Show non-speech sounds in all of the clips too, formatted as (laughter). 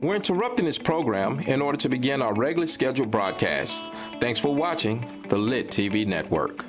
We're interrupting this program in order to begin our regularly scheduled broadcast. Thanks for watching the Lit TV Network.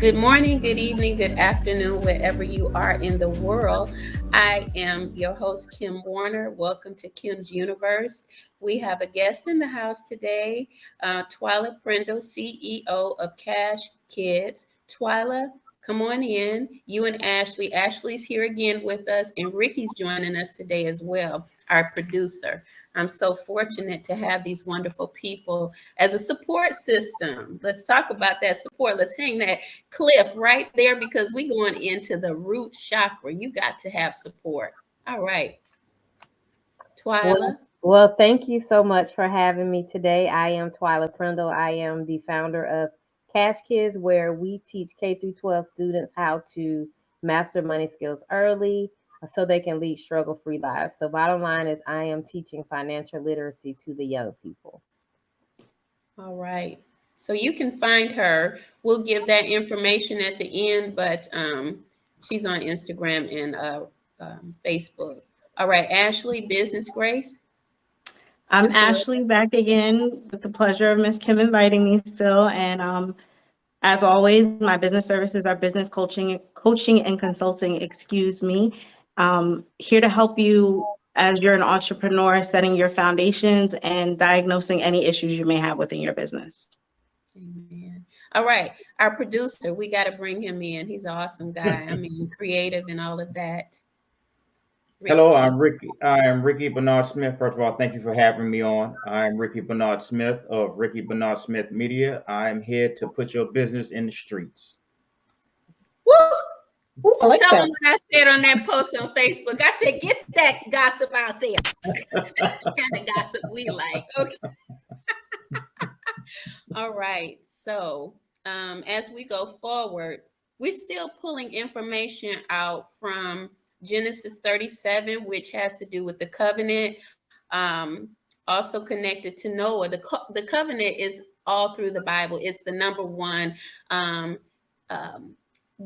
Good morning, good evening, good afternoon, wherever you are in the world. I am your host, Kim Warner. Welcome to Kim's Universe. We have a guest in the house today, uh, Twyla Prindle, CEO of Cash Kids. Twyla, come on in. You and Ashley. Ashley's here again with us, and Ricky's joining us today as well, our producer. I'm so fortunate to have these wonderful people as a support system. Let's talk about that support. Let's hang that cliff right there because we going into the root chakra. You got to have support. All right. Twyla. Well, well, thank you so much for having me today. I am Twyla Prindle. I am the founder of Cash Kids, where we teach K through 12 students how to master money skills early so they can lead struggle free lives. So, bottom line is, I am teaching financial literacy to the young people. All right. So, you can find her. We'll give that information at the end, but um, she's on Instagram and uh, um, Facebook. All right. Ashley, Business Grace. I'm Ms. Ashley back again with the pleasure of Miss Kim inviting me still. And um, as always, my business services are business coaching, coaching and consulting, excuse me um, here to help you as you're an entrepreneur, setting your foundations and diagnosing any issues you may have within your business. Amen. All right, our producer, we got to bring him in. He's an awesome guy. I (laughs) mean, creative and all of that. Ricky. Hello, I'm Ricky. I am Ricky Bernard Smith. First of all, thank you for having me on. I'm Ricky Bernard Smith of Ricky Bernard Smith Media. I'm here to put your business in the streets. Woo! I like Tell them what I said on that post on Facebook. I said, get that gossip out there. (laughs) That's the kind of gossip we like. Okay. (laughs) All right. So um, as we go forward, we're still pulling information out from Genesis 37, which has to do with the covenant, um, also connected to Noah. The, co the covenant is all through the Bible. It's the number one um, um,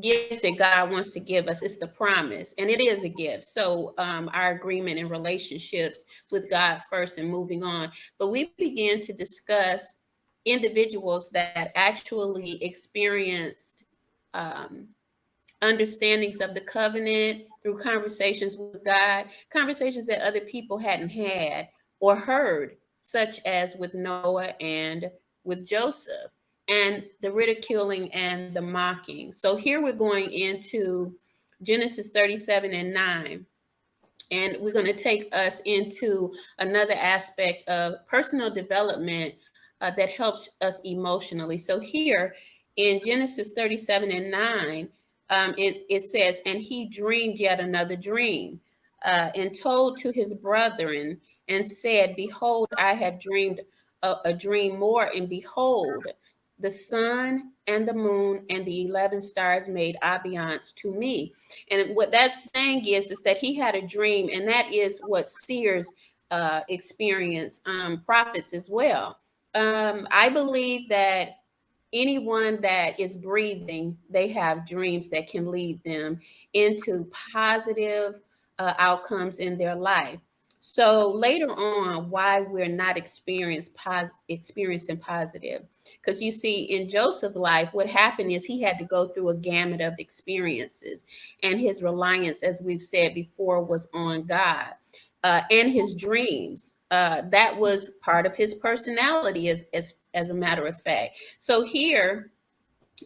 gift that God wants to give us. It's the promise, and it is a gift. So um, our agreement and relationships with God first and moving on. But we began to discuss individuals that actually experienced um, understandings of the covenant through conversations with God, conversations that other people hadn't had or heard, such as with Noah and with Joseph and the ridiculing and the mocking. So here we're going into Genesis 37 and 9. And we're going to take us into another aspect of personal development uh, that helps us emotionally. So here in Genesis 37 and 9, um, it, it says, And he dreamed yet another dream uh, and told to his brethren and said, Behold, I have dreamed a, a dream more, and behold, the sun and the moon and the 11 stars made obeisance to me. And what that's saying is, is that he had a dream, and that is what seers uh, experience, um, prophets as well. Um, I believe that anyone that is breathing, they have dreams that can lead them into positive uh, outcomes in their life. So later on, why we're not pos- experiencing positive, because you see in Joseph's life, what happened is he had to go through a gamut of experiences, and his reliance, as we've said before, was on God uh, and his dreams. Uh, that was part of his personality, as as as a matter of fact. So here,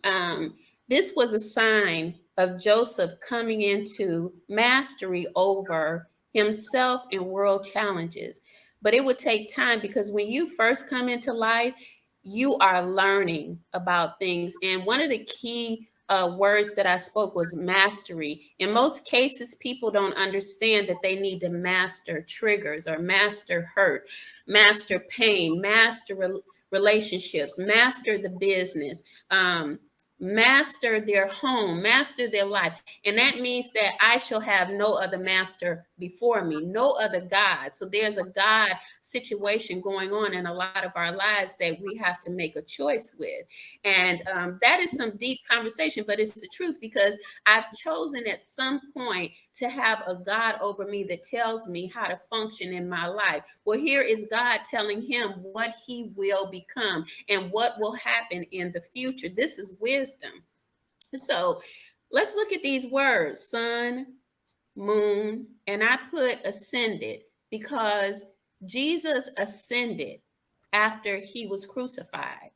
um, this was a sign of Joseph coming into mastery over himself and world challenges. But it would take time because when you first come into life, you are learning about things. And one of the key uh, words that I spoke was mastery. In most cases, people don't understand that they need to master triggers or master hurt, master pain, master re relationships, master the business. Um, master their home, master their life. And that means that I shall have no other master before me, no other God. So there's a God situation going on in a lot of our lives that we have to make a choice with. And um, that is some deep conversation, but it's the truth because I've chosen at some point to have a God over me that tells me how to function in my life. Well, here is God telling him what he will become and what will happen in the future. This is wisdom. So let's look at these words sun, moon, and I put ascended because Jesus ascended after he was crucified.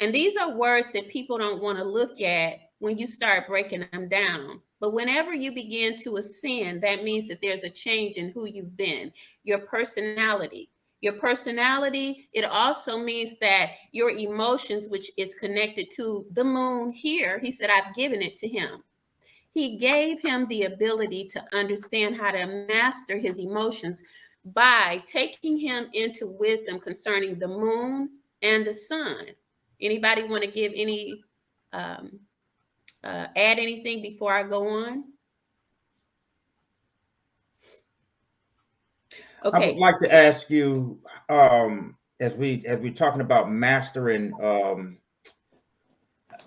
And these are words that people don't want to look at when you start breaking them down. But whenever you begin to ascend, that means that there's a change in who you've been, your personality. Your personality, it also means that your emotions, which is connected to the moon here, he said, I've given it to him. He gave him the ability to understand how to master his emotions by taking him into wisdom concerning the moon and the sun. Anybody want to give any um, uh, add anything before I go on? Okay. I would like to ask you, um, as we as we're talking about mastering, um,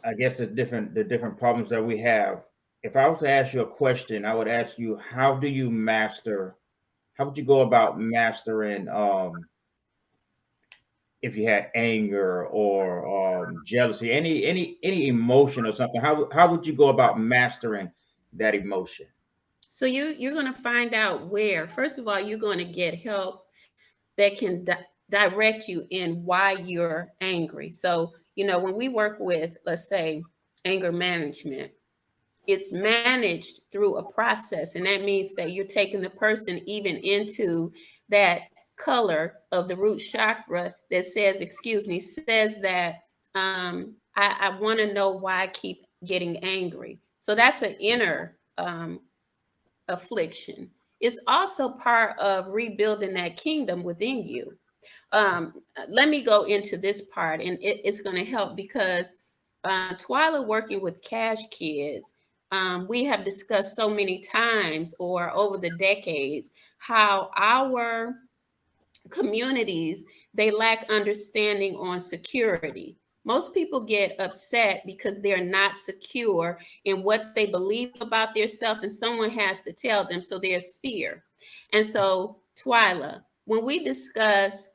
I guess the different the different problems that we have. If I was to ask you a question, I would ask you, how do you master? How would you go about mastering um, if you had anger or um, jealousy, any any any emotion or something, how how would you go about mastering that emotion? So you you're going to find out where. First of all, you're going to get help that can di direct you in why you're angry. So you know when we work with, let's say, anger management, it's managed through a process, and that means that you're taking the person even into that color of the root chakra that says, excuse me, says that um, I, I want to know why I keep getting angry. So that's an inner um, affliction. It's also part of rebuilding that kingdom within you. Um, let me go into this part, and it, it's going to help because uh, Twyla working with Cash Kids, um, we have discussed so many times or over the decades how our communities, they lack understanding on security. Most people get upset because they're not secure in what they believe about themselves and someone has to tell them. So there's fear. And so, Twyla, when we discuss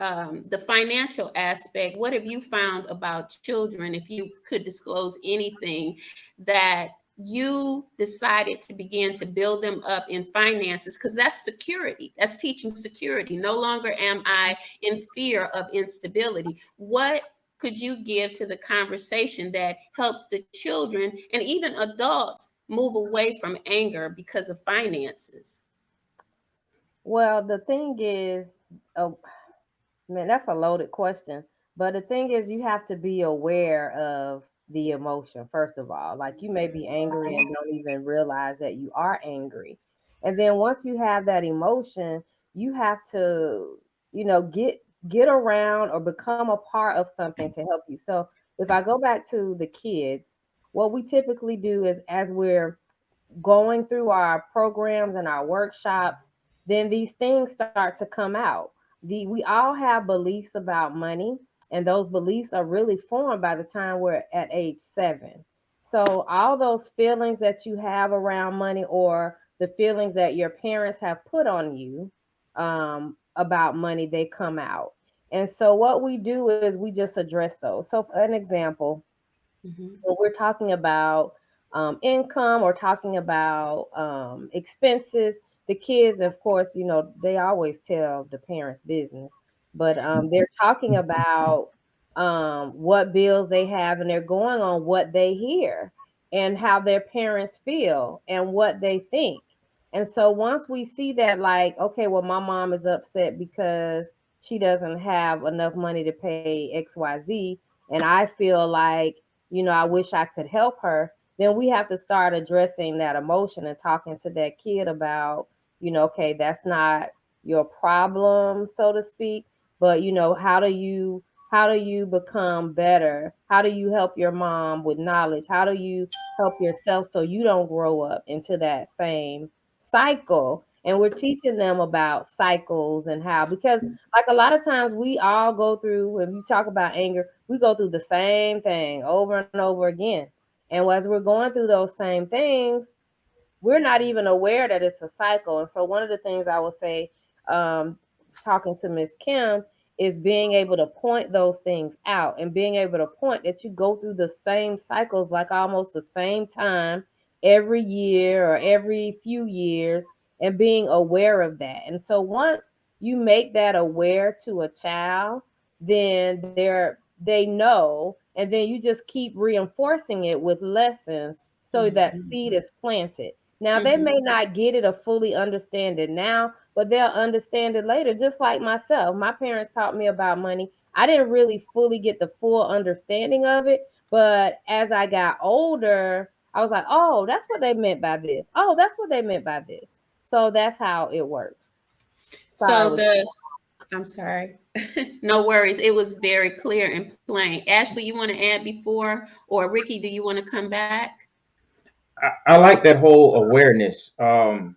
um, the financial aspect, what have you found about children, if you could disclose anything that you decided to begin to build them up in finances because that's security. That's teaching security. No longer am i in fear of instability. What could you give to the conversation that helps the children and even adults move away from anger because of finances? Well the thing is oh man that's a loaded question. But the thing is you have to be aware of the emotion, first of all. Like you may be angry and don't even realize that you are angry. And then once you have that emotion, you have to, you know, get get around or become a part of something to help you. So if I go back to the kids, what we typically do is as we're going through our programs and our workshops, then these things start to come out. The we all have beliefs about money and those beliefs are really formed by the time we're at age seven. So all those feelings that you have around money or the feelings that your parents have put on you um, about money, they come out. And so what we do is we just address those. So for an example, mm-hmm. when we're talking about um, income or talking about um, expenses, the kids, of course, you know, they always tell the parents' business but um, they're talking about um, what bills they have and they're going on what they hear and how their parents feel and what they think. And so once we see that, like, okay, well, my mom is upset because she doesn't have enough money to pay XYZ, and I feel like, you know, I wish I could help her, then we have to start addressing that emotion and talking to that kid about, you know, okay, that's not your problem, so to speak but you know how do you how do you become better? How do you help your mom with knowledge? How do you help yourself so you don't grow up into that same cycle? And we're teaching them about cycles and how, because like a lot of times we all go through, when you talk about anger, we go through the same thing over and over again. And as we're going through those same things, we're not even aware that it's a cycle. And so one of the things I would say, um, talking to Miss Kim, is being able to point those things out and being able to point that you go through the same cycles like almost the same time every year or every few years and being aware of that. And so once you make that aware to a child, then they're they know and then you just keep reinforcing it with lessons so mm-hmm. that seed is planted. Now mm-hmm. they may not get it or fully understand it now, but they'll understand it later. Just like myself, my parents taught me about money. I didn't really fully get the full understanding of it, but as I got older, I was like, "Oh, that's what they meant by this. Oh, that's what they meant by this." So that's how it works. So, so the I'm sorry. (laughs) no worries. It was very clear and plain. Ashley, you want to add before, or Ricky, do you want to come back? I, I like that whole awareness. Um,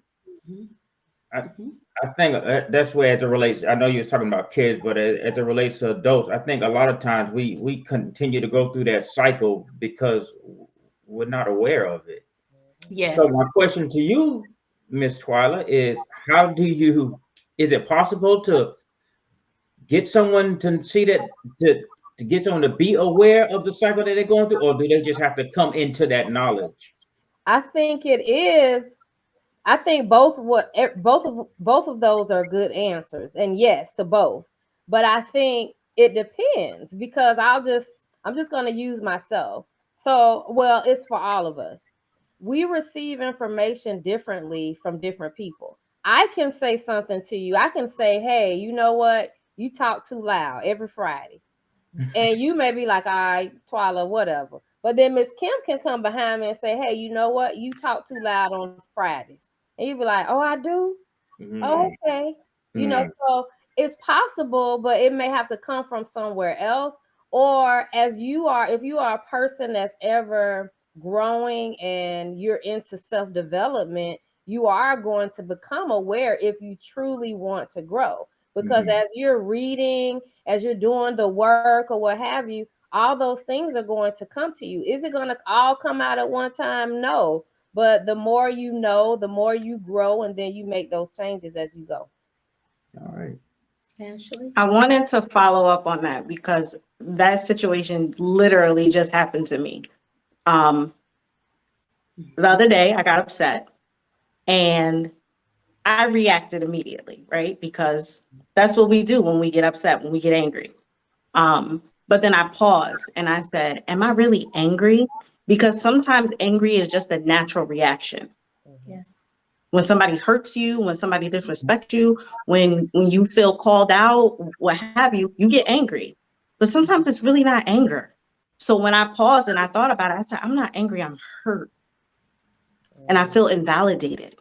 mm-hmm. I, mm-hmm. I think uh, that's where as it relates. I know you was talking about kids, but as, as it relates to adults, I think a lot of times we we continue to go through that cycle because we're not aware of it. Yes. So my question to you, Miss Twyla, is how do you? Is it possible to get someone to see that to to get someone to be aware of the cycle that they're going through, or do they just have to come into that knowledge? I think it is. I think both what eh, both of both of those are good answers, and yes to both. But I think it depends because I'll just I'm just going to use myself. So, well, it's for all of us. We receive information differently from different people. I can say something to you. I can say, "Hey, you know what? You talk too loud every Friday," (laughs) and you may be like, "All right, Twyla, whatever." But then Miss Kim can come behind me and say, Hey, you know what? You talk too loud on Fridays. And you be like, Oh, I do? Mm-hmm. Oh, okay. Mm-hmm. You know, so it's possible, but it may have to come from somewhere else. Or as you are, if you are a person that's ever growing and you're into self development, you are going to become aware if you truly want to grow. Because mm-hmm. as you're reading, as you're doing the work or what have you, all those things are going to come to you. Is it going to all come out at one time? No. But the more you know, the more you grow, and then you make those changes as you go. All right. Ashley? I wanted to follow up on that because that situation literally just happened to me. Um, the other day, I got upset and I reacted immediately, right? Because that's what we do when we get upset, when we get angry. Um, but then I paused and I said, Am I really angry? Because sometimes angry is just a natural reaction. Mm-hmm. Yes. When somebody hurts you, when somebody disrespects you, when when you feel called out, what have you, you get angry. But sometimes it's really not anger. So when I paused and I thought about it, I said, I'm not angry, I'm hurt. And I mm-hmm. feel invalidated.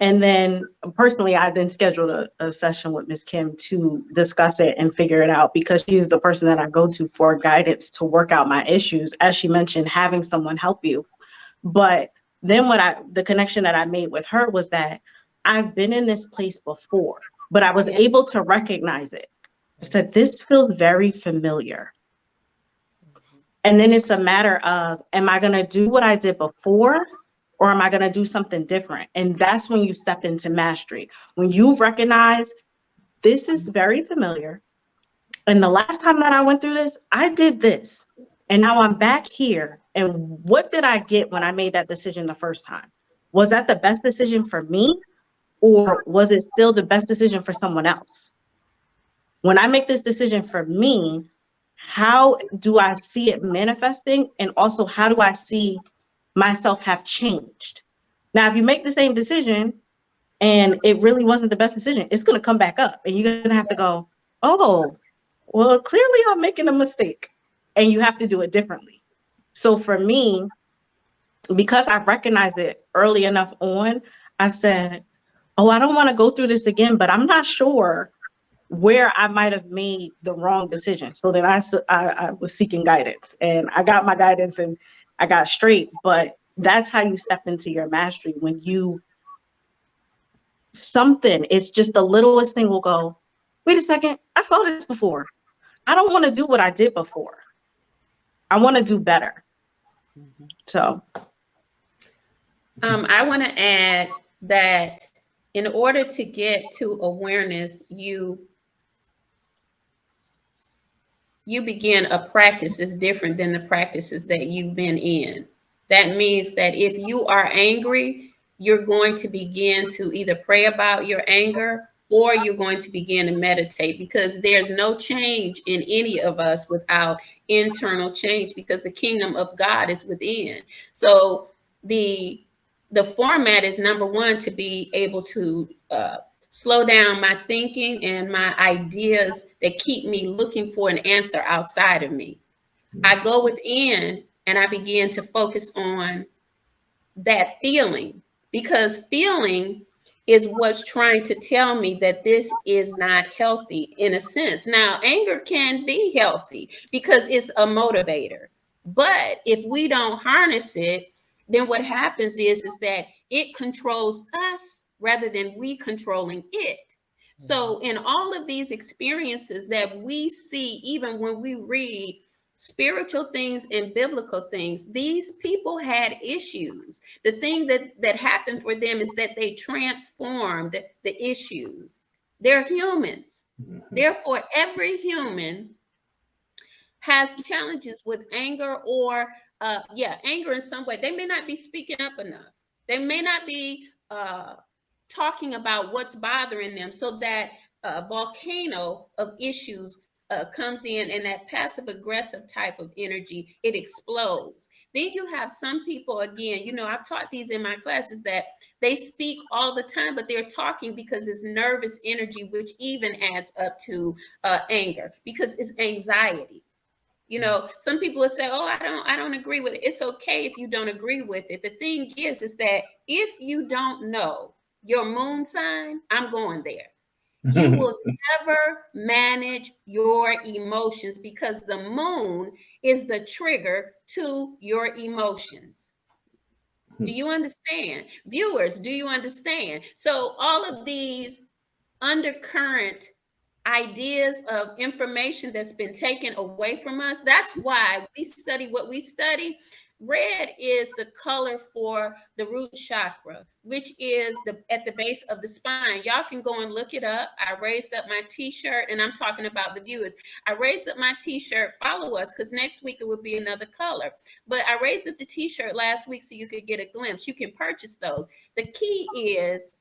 And then personally, I then scheduled a, a session with Ms. Kim to discuss it and figure it out because she's the person that I go to for guidance to work out my issues. As she mentioned, having someone help you. But then what I the connection that I made with her was that I've been in this place before, but I was able to recognize it. I said, this feels very familiar. Mm-hmm. And then it's a matter of, am I going to do what I did before or am I going to do something different? And that's when you step into mastery. When you recognize this is very familiar. And the last time that I went through this, I did this. And now I'm back here. And what did I get when I made that decision the first time? Was that the best decision for me? Or was it still the best decision for someone else? When I make this decision for me, how do I see it manifesting? And also, how do I see myself have changed. Now, if you make the same decision and it really wasn't the best decision, it's going to come back up and you're going to have to go, oh, well, clearly I'm making a mistake and you have to do it differently. So for me, because I recognized it early enough on, I said, oh, I don't want to go through this again, but I'm not sure where I might have made the wrong decision. So then I, I, I was seeking guidance and I got my guidance and I got straight. But that's how you step into your mastery when you something, it's just the littlest thing will go, wait a second, I saw this before. I don't want to do what I did before. I want to do better. Mm-hmm. So um, I want to add that in order to get to awareness, you you begin a practice that's different than the practices that you've been in. That means that if you are angry, you're going to begin to either pray about your anger or you're going to begin to meditate because there's no change in any of us without internal change because the kingdom of God is within. So the the format is number one to be able to uh, slow down my thinking and my ideas that keep me looking for an answer outside of me. I go within and I begin to focus on that feeling because feeling is what's trying to tell me that this is not healthy in a sense. Now, anger can be healthy because it's a motivator. But if we don't harness it, then what happens is, is that it controls us rather than we controlling it. So mm-hmm. in all of these experiences that we see, even when we read spiritual things and biblical things, these people had issues. The thing that, that happened for them is that they transformed the issues. They're humans. Mm-hmm. Therefore, every human has challenges with anger or uh yeah anger in some way they may not be speaking up enough they may not be uh talking about what's bothering them so that a volcano of issues uh, comes in and that passive aggressive type of energy it explodes. Then you have some people again you know i've taught these in my classes that they speak all the time but they're talking because it's nervous energy which even adds up to uh, anger because it's anxiety. You know some people would say oh i don't i don't agree with it. It's okay if you don't agree with it. The thing is is that if you don't know your moon sign i'm going there (laughs) you will never manage your emotions because the moon is the trigger to your emotions do you understand viewers do you understand so all of these undercurrent ideas of information that's been taken away from us. That's why we study what we study. Red is the color for the root chakra, which is the at the base of the spine. Y'all can go and look it up. I raised up my t-shirt and I'm talking about the viewers. I raised up my t-shirt. Follow us because next week it will be another color. But I raised up the t-shirt last week so you could get a glimpse. You can purchase those. The key is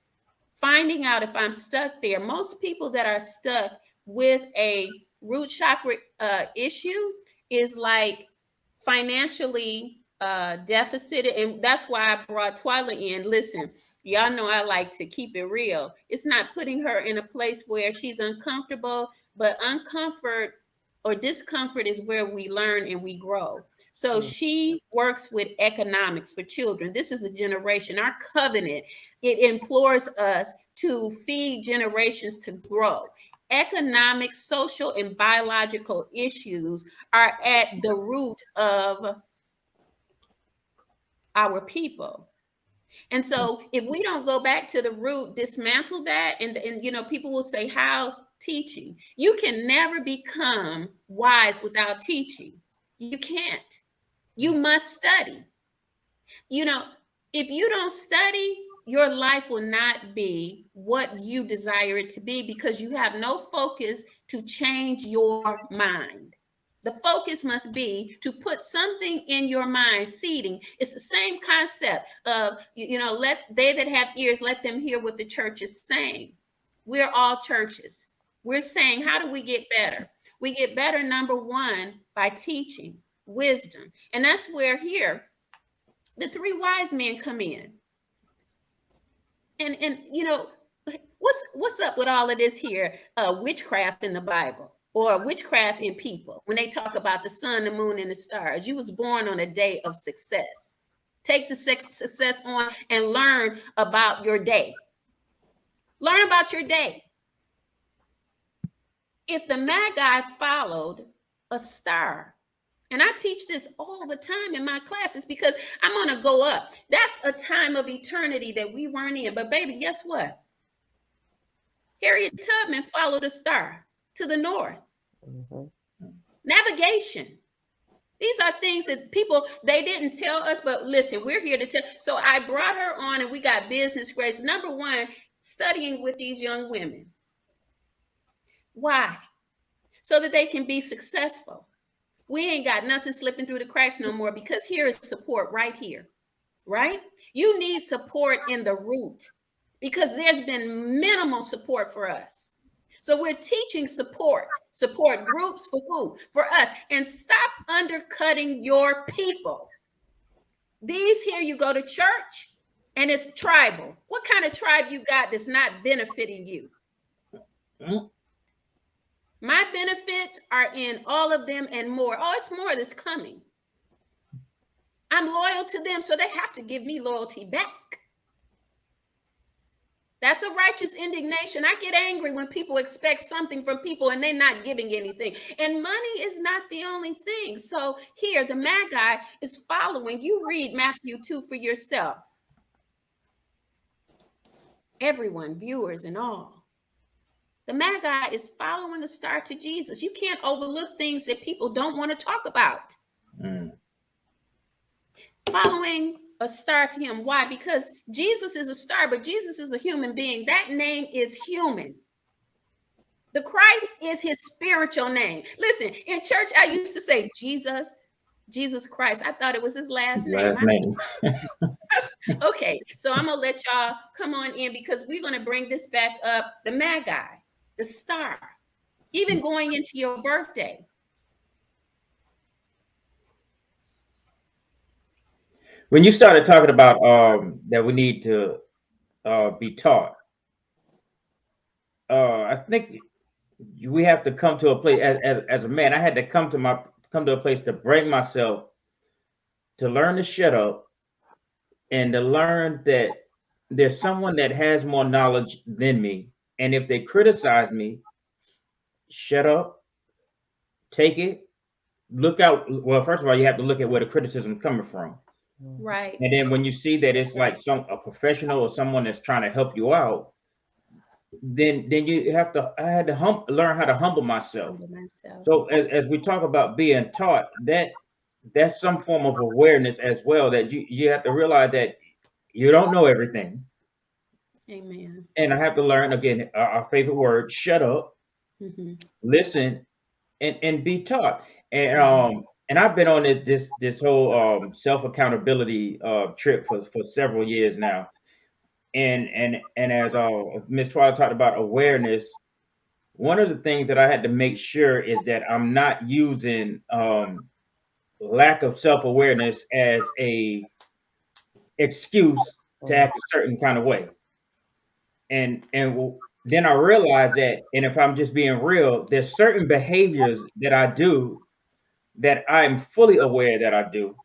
finding out if I'm stuck there. Most people that are stuck with a root chakra uh, issue is like financially uh, deficit. And that's why I brought Twyla in. Listen, y'all know I like to keep it real. It's not putting her in a place where she's uncomfortable, but uncomfort or discomfort is where we learn and we grow. So mm. she works with economics for children. This is a generation. Our covenant, it implores us to feed generations to grow. Economic, social, and biological issues are at the root of our people. And so mm. if we don't go back to the root, dismantle that, and, and you know, people will say, how teaching? You can never become wise without teaching. You can't. You mm. must study. You know, if you don't study, your life will not be what you desire it to be because you have no focus to change your mind. The focus must be to put something in your mind, seeding. It's the same concept of, you know, let they that have ears, let them hear what the church is saying. We're all churches. We're saying, how do we get better? We get better, number one, by teaching wisdom. And that's where here the three wise men come in. And and you know, what's what's up with all of this here uh witchcraft in the Bible or witchcraft in people when they talk about the sun, the moon, and the stars. You was born on a day of success. Take the success on and learn about your day. Learn about your day. if the Magi followed a star, and I teach this all the time in my classes because I'm going to go up. That's a time of eternity that we weren't in. But, baby, guess what? Harriet Tubman followed a star to the north. Mhm. Navigation. These are things that people they didn't tell us, but listen, we're here to tell. So I brought her on, and we got business grades. Number one, studying with these young women. Why? So that they can be successful. We ain't got nothing slipping through the cracks no more because here is support right here, right? You need support in the root because there's been minimal support for us. So we're teaching support, support groups for who? For us. And stop undercutting your people. These here, you go to church and it's tribal. What kind of tribe you got that's not benefiting you? My benefits are in all of them and more. Oh, it's more that's coming. I'm loyal to them, so they have to give me loyalty back. That's a righteous indignation. I get angry when people expect something from people and they're not giving anything. And money is not the only thing. So here, the Magi is following. You read Matthew 2 for yourself. Everyone, viewers and all. The Magi is following the star to Jesus. You can't overlook things that people don't want to talk about. Mm. Following a star to him. Why? Because Jesus is a star, but Jesus is a human being. That name is human. The Christ is his spiritual name. Listen, in church, I used to say Jesus, Jesus Christ. I thought it was his last name. Last name. (laughs) okay, so I'm gonna let y'all come on in because we're gonna bring this back up. The Magi, the star, even going into your birthday. When you started talking about um, that we need to uh, be taught, uh, I think we have to come to a place as, as as a man. I had to come to my come to a place to bring myself to learn to shut up and to learn that there's someone that has more knowledge than me. And if they criticize me, shut up, take it, look out. Well, first of all, you have to look at where the criticism is coming from. Right. And then when you see that it's like some a professional or someone that's trying to help you out, then then you have to I had to hum, learn how to humble myself. Humble myself. So as, as we talk about being taught, that that's some form of awareness as well that you you have to realize that you don't know everything. Amen. And I have to learn again our, our favorite word, shut up, Mhm. listen, and and be taught. And um and I've been on this this this whole um self accountability uh trip for for several years now. And and and as uh Miss Twyla talked about awareness, one of the things that I had to make sure is that I'm not using um lack of self awareness as a excuse to act a certain kind of way. And and then I realized that, and if I'm just being real, there's certain behaviors that I do that I'm fully aware that I do,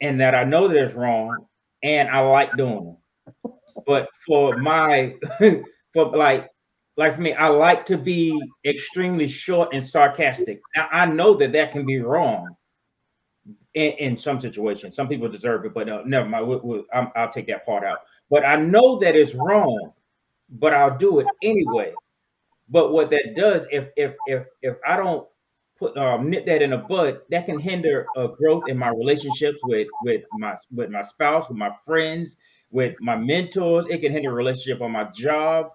and that I know that it's wrong, and I like doing them. But for my, (laughs) for like, like for me, I like to be extremely short and sarcastic. Now I know that that can be wrong in, in some situations. Some people deserve it, but uh, never mind. We'll, I'll take that part out. But I know that it's wrong, but I'll do it anyway. But what that does, if if if if I don't put um, nip that in the bud, that can hinder uh, growth in my relationships with with my with my spouse, with my friends, with my mentors. It can hinder a relationship on my job.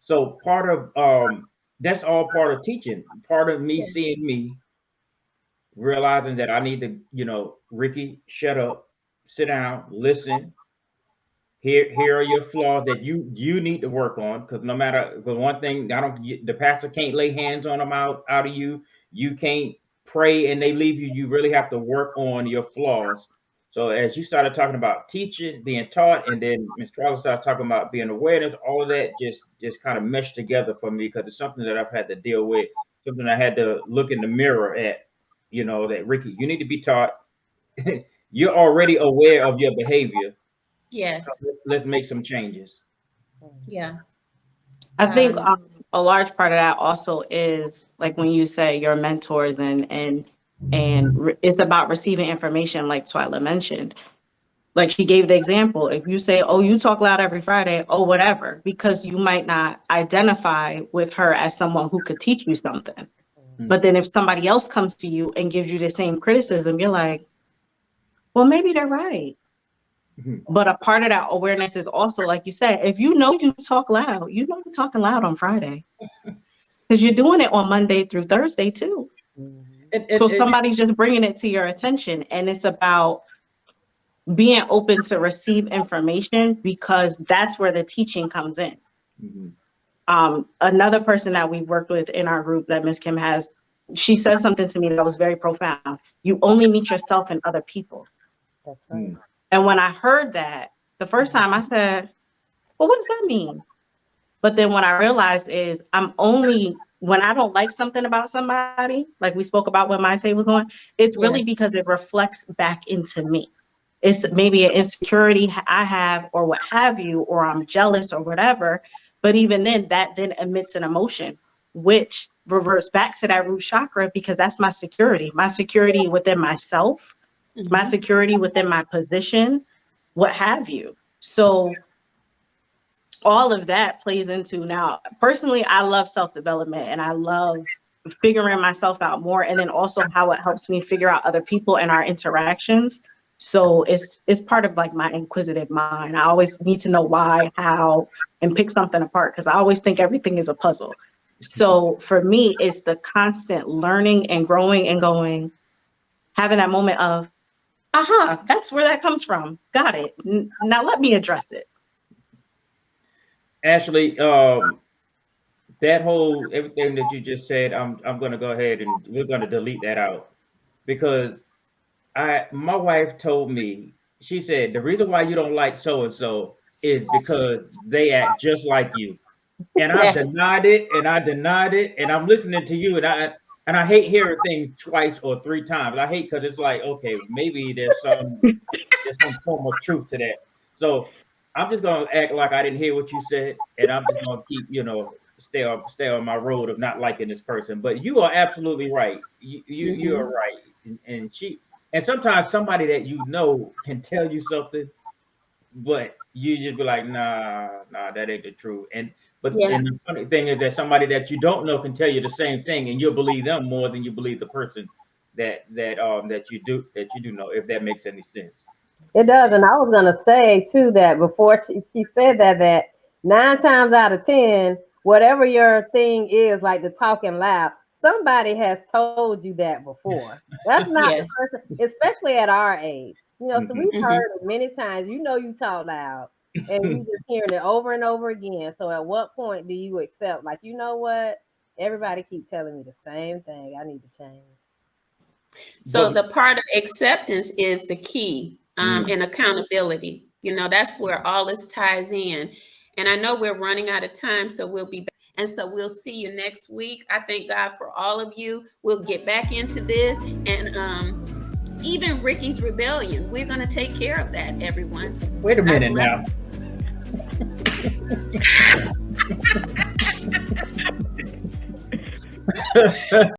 So part of um, that's all part of teaching. Part of me seeing me, realizing that I need to, you know, Ricky, shut up, sit down, listen. Here, here are your flaws that you you need to work on. Because no matter, because one thing I don't, the pastor can't lay hands on them out out of you. You can't pray and they leave you. You really have to work on your flaws. So as you started talking about teaching, being taught, and then Ms. Travis started talking about being awareness, all of that just just kind of meshed together for me because it's something that I've had to deal with, something I had to look in the mirror at. You know that Ricky, you need to be taught. (laughs) You're already aware of your behavior. Yes. Let's make some changes. Yeah. I think Um, um, a large part of that also is like when you say your mentors and and and it's about receiving information like Twyla mentioned. Like she gave the example, if you say, "Oh, you talk loud every Friday," oh, whatever, because you might not identify with her as someone who could teach you something. Mm-hmm. But then if somebody else comes to you and gives you the same criticism, you're like, "Well, maybe they're right." Mhm. But a part of that awareness is also, like you said, if you know you talk loud, you know you're talking loud on Friday. (laughs) Because you're doing it on Monday through Thursday too. And- and- So and- somebody's just bringing it to your attention. And it's about being open to receive information because that's where the teaching comes in. Mhm. Um, another person that we've worked with in our group that Miss Kim has, she said something to me that was very profound. You only meet yourself and other people. That's right. Mm. And when I heard that the first time, I said, "Well, what does that mean?" But then what I realized is I'm only when I don't like something about somebody, like we spoke about when my say was going, it's really Yes. because it reflects back into me. It's maybe an insecurity I have, or what have you, or I'm jealous or whatever. But even then, that then emits an emotion, which reverts back to that root chakra because that's my security, my security within myself my mm-hmm. security within my position, what have you. So all of that plays into now personally I love self-development and I love figuring myself out more and then also how it helps me figure out other people and our interactions. So it's it's part of like my inquisitive mind. I always need to know why, how, and pick something apart because I always think everything is a puzzle. So for me, it's the constant learning and growing and going, having that moment of, aha, that's where that comes from. Got it. N- Now let me address it. Ashley, um, that whole everything that you just said, I'm I'm gonna go ahead and we're gonna delete that out because I my wife told me she said the reason why you don't like so and so is because they act just like you, and I Yeah. denied it and I denied it and I'm listening to you and I and I hate hearing things twice or three times. I hate because it's like okay maybe there's some there's some form of truth to that. So I'm just gonna act like I didn't hear what you said, and I'm just gonna keep, you know, stay on stay on my road of not liking this person. But you are absolutely right. You you, you mm-hmm. are right, and, and she and sometimes somebody that you know can tell you something, but you just be like, nah, nah, that ain't the truth. And but Yeah. and the funny thing is that somebody that you don't know can tell you the same thing, and you'll believe them more than you believe the person that that um that you do that you do know. If that makes any sense. It does, and I was gonna say too that before she, she said that that nine times out of ten, whatever your thing is, like the talking loud, somebody has told you that before. That's (laughs) not Yes. the person, especially at our age. You know, so we've Mhm. heard it many times. You know, you talk loud, and you're just hearing it over and over again. So, at what point do you accept? Like, you know what? Everybody keep telling me the same thing. I need to change. So But- the part of acceptance is the key um, Mm. and accountability. You know, that's where all this ties in. And I know we're running out of time, so we'll be back. And so we'll see you next week. I thank God for all of you. We'll get back into this. And um, even Ricky's rebellion, we're going to take care of that, everyone. Wait a minute now. (laughs)